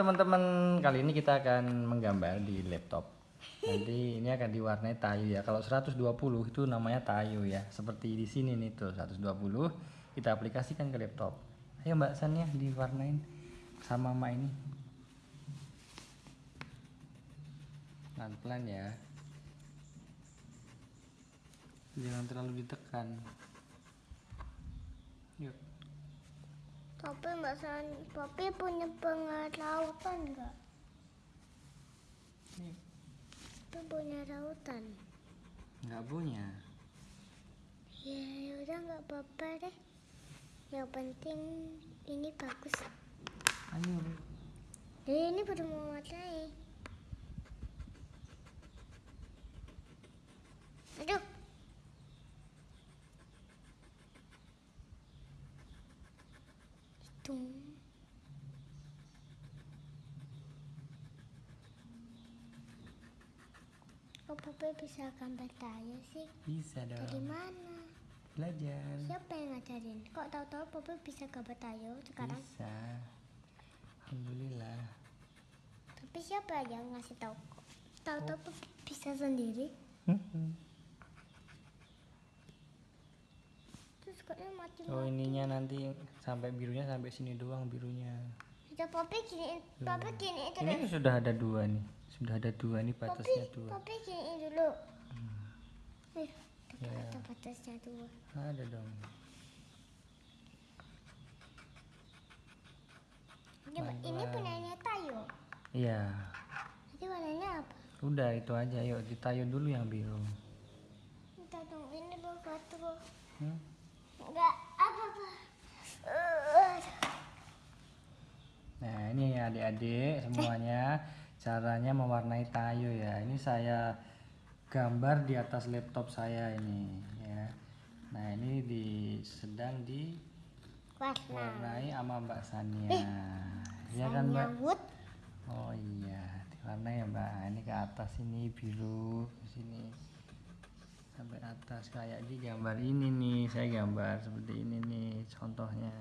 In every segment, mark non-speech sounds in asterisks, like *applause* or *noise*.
teman-teman, kali ini kita akan menggambar di laptop. Nanti ini akan diwarnai tayu ya. Kalau 120 itu namanya tayu ya. Seperti di sini nih tuh 120 kita aplikasikan ke laptop. Ayo Mbak Sania diwarnain sama Mak ini. Pelan-pelan ya. Jangan terlalu ditekan. Yuk. Tapi Mbak San, Papi punya pengarautan nggak? Yuk. Papi punya rautan. Nggak punya. Ya udah nggak apa-apa deh. Yang penting ini bagus. Ayo. Jadi ini baru mau warnai. Aduh. Itu. Kok Papi bisa gambar tayo sih? Bisa Dari dong. mana? Belajar. Siapa yang ngajarin? Kok tahu-tahu Papi bisa gambar tayo sekarang? Bisa. Alhamdulillah. Tapi siapa yang ngasih tahu? Tahu-tahu Papi bisa sendiri? Terus kayaknya mati Oh ininya nanti sampai birunya sampai sini doang birunya. Udah Papi gini, Papi gini Ini terus. sudah ada dua nih. Sudah ada dua nih Papi, batasnya dua. Papi gini dulu. Eh, Ya. ada batasnya dua. Ada dong. Ini, ini punyanya Tayo. Iya. Jadi warnanya apa? Udah itu aja. Yuk ditayo dulu yang biru. Kita tunggu ini dulu batu. Hmm? Enggak apa-apa. Eh, Nah ini ya adik-adik semuanya *laughs* caranya mewarnai tayo ya. Ini saya gambar di atas laptop saya ini ya. Nah ini di sedang warna. diwarnai sama Mbak Sania. Ya kan Mbak? Nyawut. Oh iya, diwarnai ya Mbak. Ini ke atas ini biru, ke sini sampai atas kayak di gambar ini nih. Saya gambar seperti ini nih contohnya.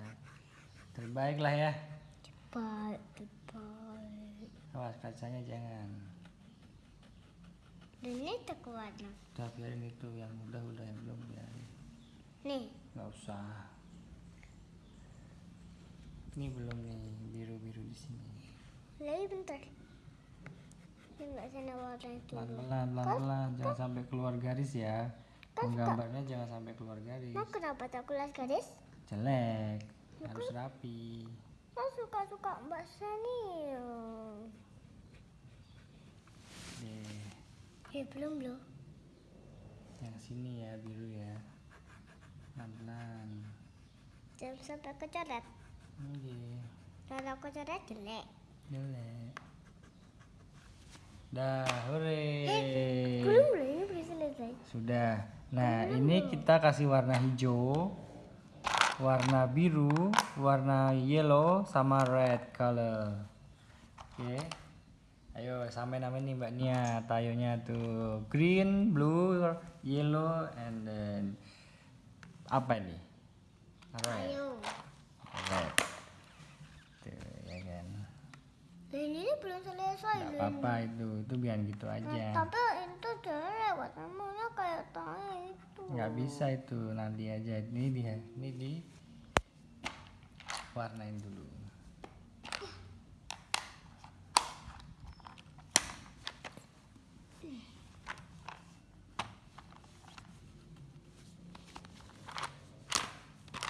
Terbaik lah ya. Cepat. Awas kacanya jangan. Dan ini tak warna. Udah biarin itu yang udah udah yang belum biarin. Nih, Nggak usah. Ini belum nih biru-biru di sini. lagi bentar. Pelan-pelan, pelan-pelan, jangan sampai keluar garis ya. Menggambarnya jangan sampai keluar garis. Nah, kenapa tak kulas garis? Jelek, harus rapi. Saya suka-suka Mbak Sani. Deh, Eh, belum loh. yang sini ya biru ya. Pelan-pelan. Jangan sampai kecoret. Oke, Kalau kecoret jelek. jelek. Dah, hore. Belum loh, ini belum selesai. Sudah. Nah, ini kita kasih warna hijau, warna biru, warna yellow, sama red color. Oke. Ayo sampai namanya nih Mbak Nia, tayonya tuh green, blue, yellow, and then apa ini? Red. Ayo. Red. Tuh, ya kan. Dan ini belum selesai Gak apa-apa itu, itu biar gitu Nah, aja. tapi lewat namanya kayak tangan itu. nggak bisa itu nanti aja ini dia ini di warnain dulu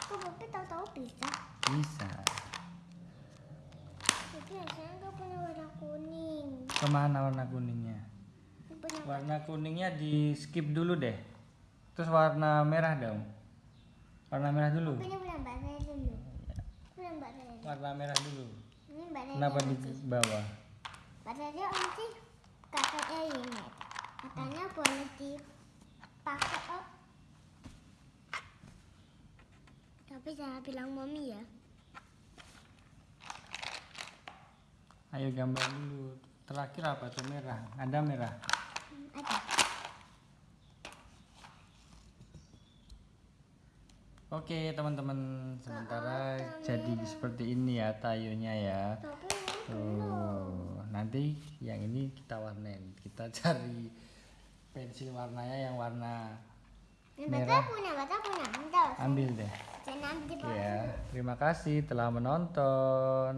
Kok Papi tahu-tahu bisa? bisa Tapi saya nggak punya warna kuning. ke mana warna kuningnya Warna kuningnya di skip dulu deh terus warna merah dong warna merah dulu punya punya Mbak saya dulu. Punya Mbak saya. warna merah dulu Ini Mbak saya. kenapa di bawah Mbak saya nanti kakaknya ini. Katanya boleh dipakai oh. Tapi jangan bilang mami ya. ayo gambar dulu terakhir apa tuh merah ada merah Ada. Oke teman-teman sementara jadi seperti ini ya tayonya ya. Tuh nanti yang ini kita warnain. Kita cari pensil warnanya yang warna Merah. ambil deh. Ya terima kasih telah menonton